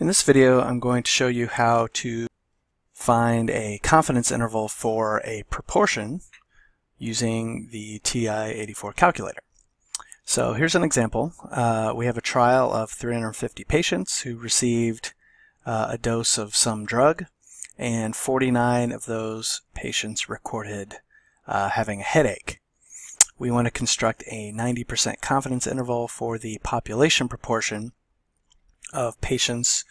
In this video, I'm going to show you how to find a confidence interval for a proportion using the TI-84 calculator. So here's an example. Uh, we have a trial of 350 patients who received uh, a dose of some drug, and 49 of those patients recorded uh, having a headache. We want to construct a 90% confidence interval for the population proportion of patients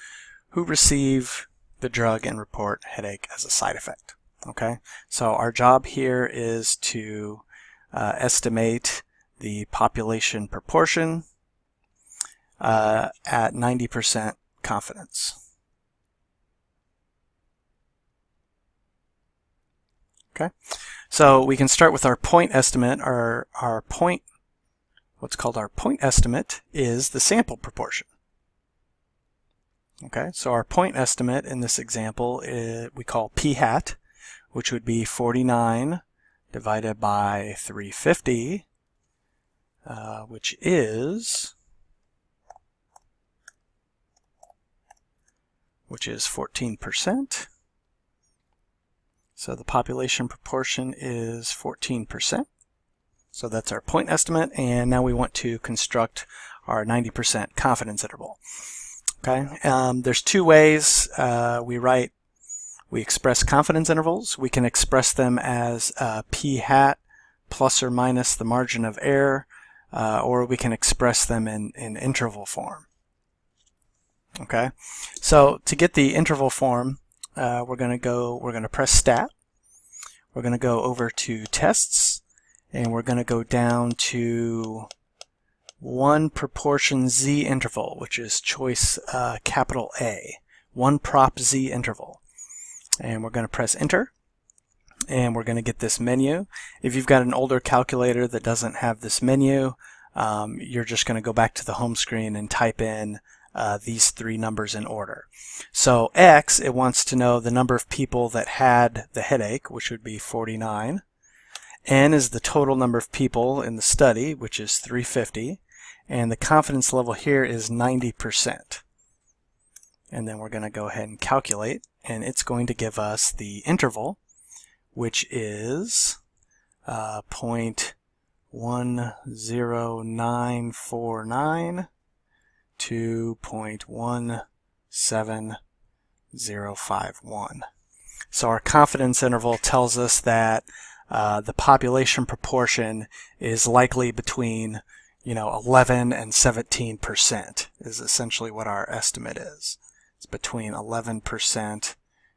who receive the drug and report headache as a side effect. Okay, so our job here is to uh, estimate the population proportion uh, at 90% confidence. Okay, so we can start with our point estimate. Our, our point, what's called our point estimate, is the sample proportion. Okay, so our point estimate in this example is, we call p hat, which would be 49 divided by 350, uh, which is which is 14%. So the population proportion is 14%. So that's our point estimate, and now we want to construct our 90% confidence interval. Okay, um, there's two ways uh, we write, we express confidence intervals. We can express them as uh, p hat plus or minus the margin of error, uh, or we can express them in, in interval form. Okay, so to get the interval form, uh, we're going to go, we're going to press stat. We're going to go over to tests, and we're going to go down to one proportion z interval, which is choice uh, capital A, one prop z interval. And we're going to press enter and we're going to get this menu. If you've got an older calculator that doesn't have this menu, um, you're just going to go back to the home screen and type in uh, these three numbers in order. So X, it wants to know the number of people that had the headache, which would be 49. N is the total number of people in the study, which is 350 and the confidence level here is 90%. And then we're going to go ahead and calculate, and it's going to give us the interval, which is uh, 0.10949 to 0.17051. So our confidence interval tells us that uh, the population proportion is likely between you know, 11 and 17% is essentially what our estimate is. It's between 11%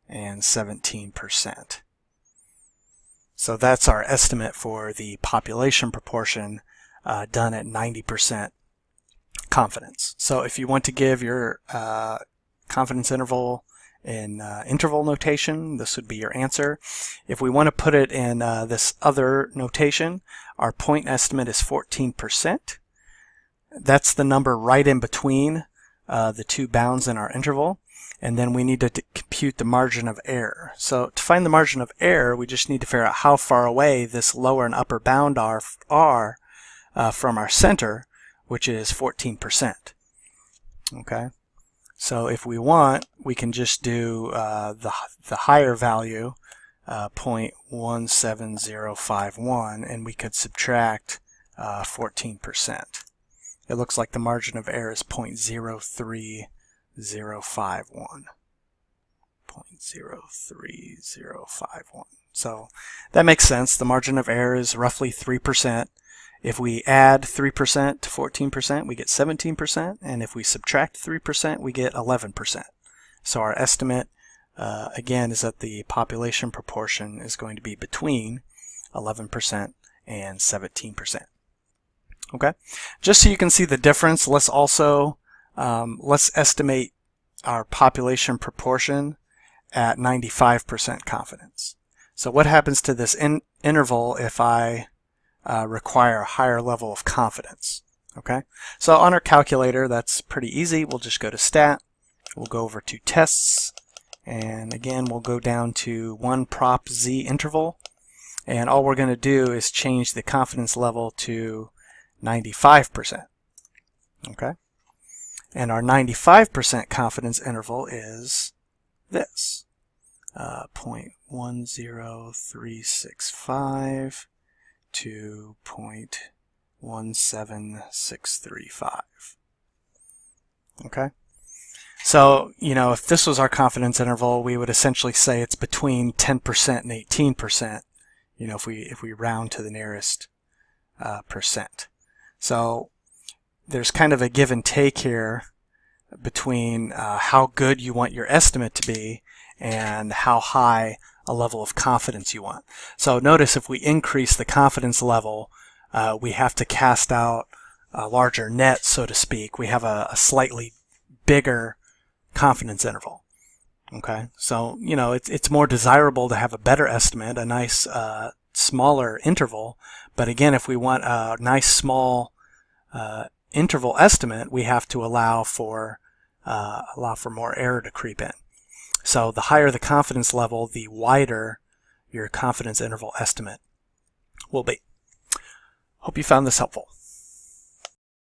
and 17%. So that's our estimate for the population proportion uh, done at 90% confidence. So if you want to give your uh, confidence interval in uh, interval notation, this would be your answer. If we want to put it in uh, this other notation, our point estimate is 14%. That's the number right in between uh, the two bounds in our interval. And then we need to compute the margin of error. So to find the margin of error, we just need to figure out how far away this lower and upper bound are, are uh, from our center, which is 14%. Okay. So if we want, we can just do uh, the, the higher value, uh, 0.17051, and we could subtract 14%. Uh, it looks like the margin of error is 0.03051. 0.03051. So that makes sense. The margin of error is roughly 3%. If we add 3% to 14%, we get 17%, and if we subtract 3%, we get 11%. So our estimate, uh, again, is that the population proportion is going to be between 11% and 17%. Okay, just so you can see the difference, let's also um, let's estimate our population proportion at 95% confidence. So what happens to this in interval if I uh, require a higher level of confidence? Okay, so on our calculator, that's pretty easy. We'll just go to stat. We'll go over to tests. And again, we'll go down to one prop z interval. And all we're going to do is change the confidence level to 95%. Okay? And our 95% confidence interval is this, uh, 0.10365 to 0.17635. Okay? So, you know, if this was our confidence interval, we would essentially say it's between 10% and 18%, you know, if we, if we round to the nearest uh, percent. So there's kind of a give and take here between uh, how good you want your estimate to be and how high a level of confidence you want. So notice if we increase the confidence level, uh, we have to cast out a larger net, so to speak. We have a, a slightly bigger confidence interval. Okay, so you know it's it's more desirable to have a better estimate, a nice uh, smaller interval. But again, if we want a nice small uh, interval estimate, we have to allow for uh, allow for more error to creep in. So the higher the confidence level, the wider your confidence interval estimate will be. Hope you found this helpful.